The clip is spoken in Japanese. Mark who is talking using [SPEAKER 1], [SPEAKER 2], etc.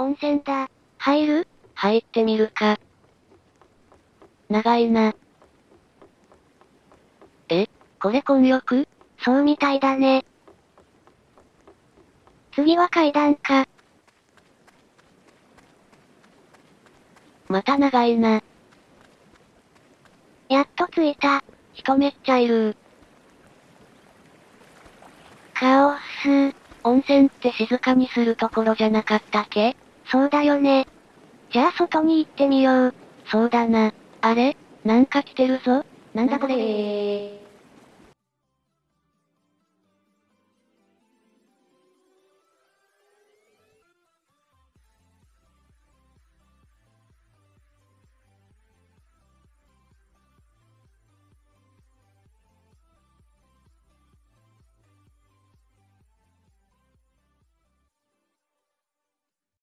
[SPEAKER 1] 温泉だ。入る？
[SPEAKER 2] 入ってみるか。長いな。え？これ混浴？
[SPEAKER 1] そうみたいだね。次は階段か。
[SPEAKER 2] また長いな。
[SPEAKER 1] やっと着いた。
[SPEAKER 2] 人めっちゃいる
[SPEAKER 1] カオス。
[SPEAKER 2] 温泉って静かにするところじゃなかったっけ？
[SPEAKER 1] そうだよね。じゃあ外に行ってみよう。
[SPEAKER 2] そうだな。あれ？なんか来てるぞ。なんだこれ？